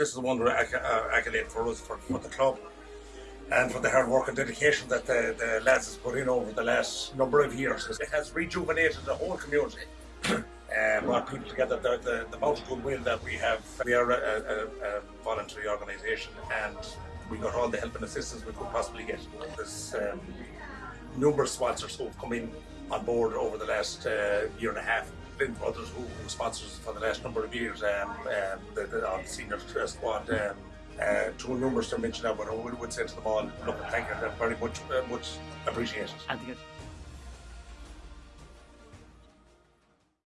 This is one acc- uh, accolade for us, for, for the club, and for the hard work and dedication that the, the lads has put in over the last number of years. It has rejuvenated the whole community. Uh, brought people together, the, the, the amount of goodwill that we have. We are a, a, a voluntary organisation and we got all the help and assistance we could possibly get. There's um, numerous sponsors who have come in on board over the last uh, year and a half. Flint Brothers, who, who sponsors for the last number of years, um, um, the, the, senior squad. Um, uh, too numerous to mention but I would, would say to them all, look, thank you, very much, uh, much appreciated.